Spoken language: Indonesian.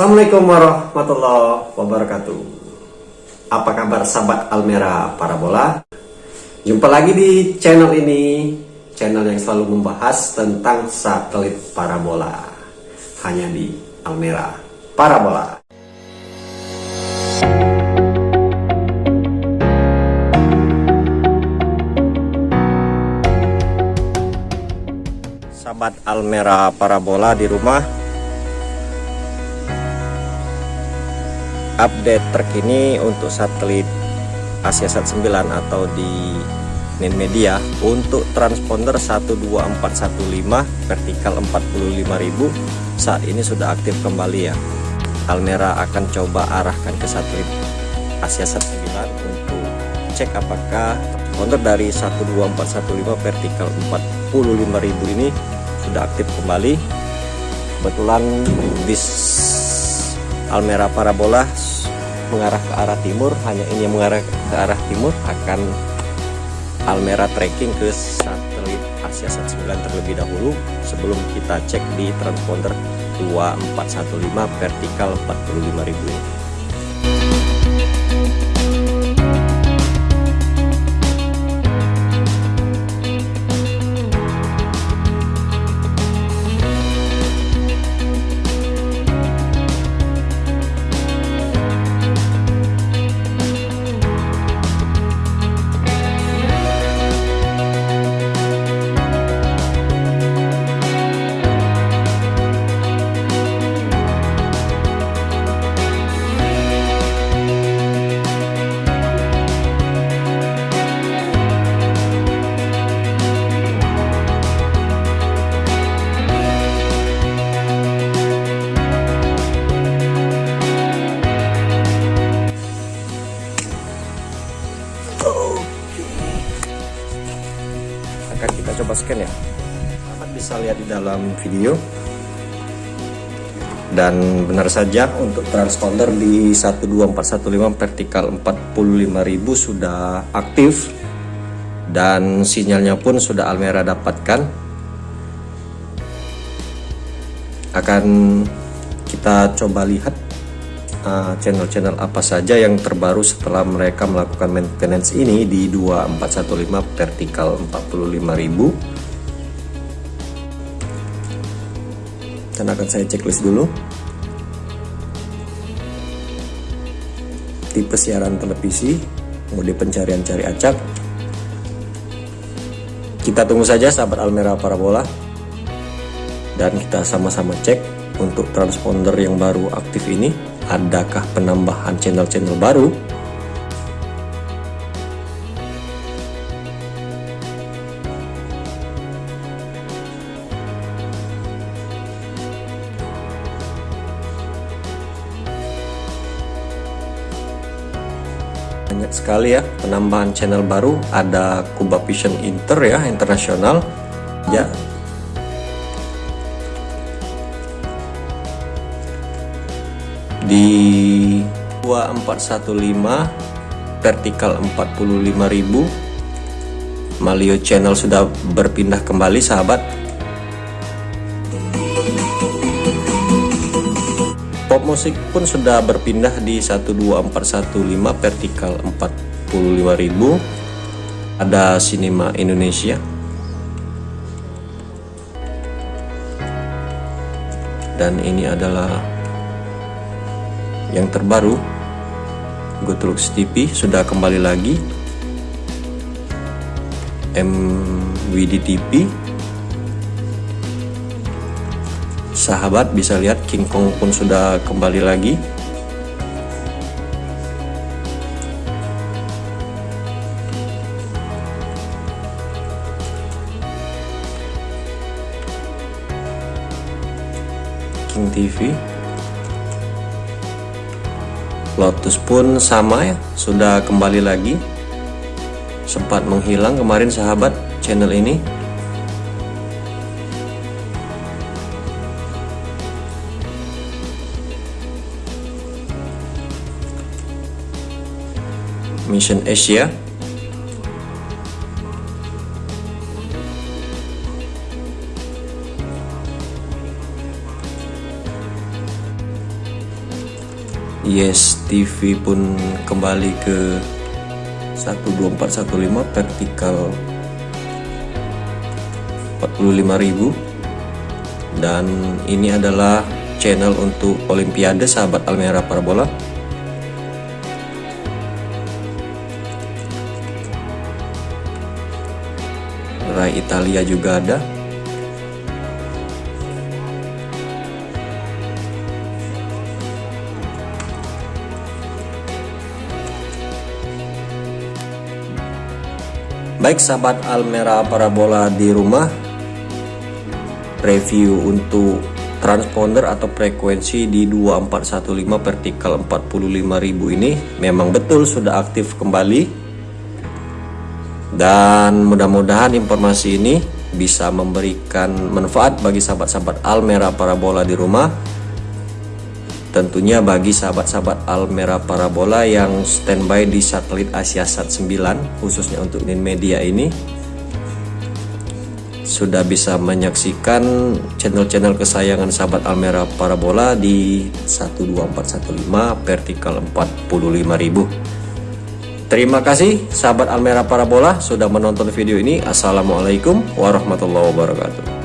Assalamualaikum warahmatullahi wabarakatuh. Apa kabar sahabat Almera Parabola? Jumpa lagi di channel ini Channel yang selalu membahas tentang satelit parabola. Hanya di Almera Parabola. Sahabat Almera Parabola di rumah update terkini untuk satelit Asiasat 9 atau di Nin Media untuk transponder 12415 vertikal 45000 saat ini sudah aktif kembali ya. Almera akan coba arahkan ke satelit Asiasat 9 untuk cek apakah transponder dari 12415 vertikal 45000 ini sudah aktif kembali. Kebetulan bis Almera parabola mengarah ke arah timur hanya ini yang mengarah ke arah timur akan Almera tracking ke satelit Asia 19 terlebih dahulu. Sebelum kita cek di transponder 2415 vertikal 45000 ini scan ya. Sahabat bisa lihat di dalam video. Dan benar saja untuk transponder di 12415 vertikal 45000 sudah aktif. Dan sinyalnya pun sudah Almera dapatkan. Akan kita coba lihat uh, channel-channel uh, apa saja yang terbaru setelah mereka melakukan maintenance ini di 2415 vertikal 45000 dan akan saya checklist dulu. Tipe siaran televisi mode pencarian cari acak. Kita tunggu saja sahabat Almera Parabola. Dan kita sama-sama cek untuk transponder yang baru aktif ini adakah penambahan channel-channel baru banyak sekali ya penambahan channel baru. Ada Kuba Vision Inter ya internasional. Ya. Di 2415 vertikal 45000 Malio channel sudah berpindah kembali sahabat musik pun sudah berpindah di 12415 vertikal 45000 ada Cinema Indonesia. Dan ini adalah yang terbaru. Gotlux TV sudah kembali lagi. MWD TV sahabat bisa lihat King Kong pun sudah kembali lagi. King TV Lotus pun sama ya sudah kembali lagi. Sempat menghilang kemarin sahabat channel ini Mission Asia. Yes TV pun kembali ke 12415 vertikal 45.000 dan ini adalah channel untuk Olimpiade sahabat Almera Parabola Rai Italia juga ada. Baik sahabat Almera Parabola di rumah. Review untuk transponder atau frekuensi di 2415 vertikal 45000 ini Memang betul sudah aktif kembali Dan mudah-mudahan informasi ini bisa memberikan manfaat bagi sahabat-sahabat Almera Parabola di rumah. Tentunya bagi sahabat-sahabat Almera Parabola yang standby di satelit Asia Sat 9 khususnya untuk Media ini sudah bisa menyaksikan channel-channel kesayangan sahabat Almera Parabola di 12415 vertikal 45000 Terima kasih sahabat Almera Parabola sudah menonton video ini. Assalamualaikum warahmatullahi wabarakatuh